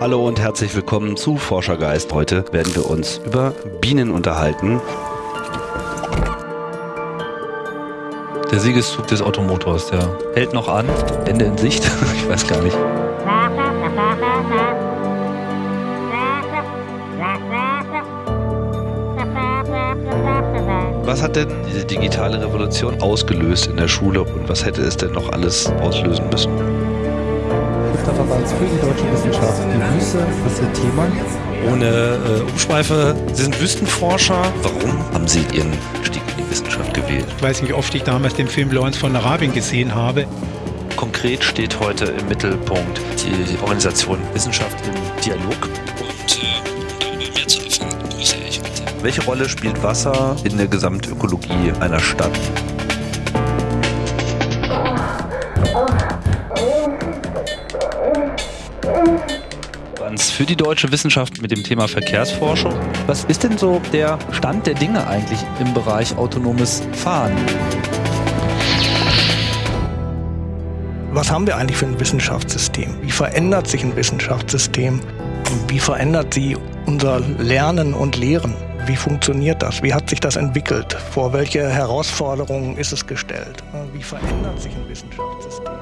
Hallo und herzlich willkommen zu Forschergeist. Heute werden wir uns über Bienen unterhalten. Der Siegeszug des Automotors, der hält noch an. Ende in Sicht. Ich weiß gar nicht. Was hat denn diese digitale Revolution ausgelöst in der Schule und was hätte es denn noch alles auslösen müssen? Stifterverbands für die deutsche Wissenschaft. Die Wüste ist Ihr Thema. Ohne äh, Umschweife, Sie sind Wüstenforscher. Warum haben Sie Ihren Stieg in die Wissenschaft gewählt? Ich weiß nicht, wie oft ich damals den Film Lawrence von Arabien gesehen habe. Konkret steht heute im Mittelpunkt die Organisation Wissenschaft im Dialog. Und äh, um darüber mehr zu erfahren, grüße ich heute. Welche Rolle spielt Wasser in der Gesamtökologie einer Stadt? Für die deutsche Wissenschaft mit dem Thema Verkehrsforschung. Was ist denn so der Stand der Dinge eigentlich im Bereich autonomes Fahren? Was haben wir eigentlich für ein Wissenschaftssystem? Wie verändert sich ein Wissenschaftssystem? Wie verändert sie unser Lernen und Lehren? Wie funktioniert das? Wie hat sich das entwickelt? Vor welche Herausforderungen ist es gestellt? Wie verändert sich ein Wissenschaftssystem?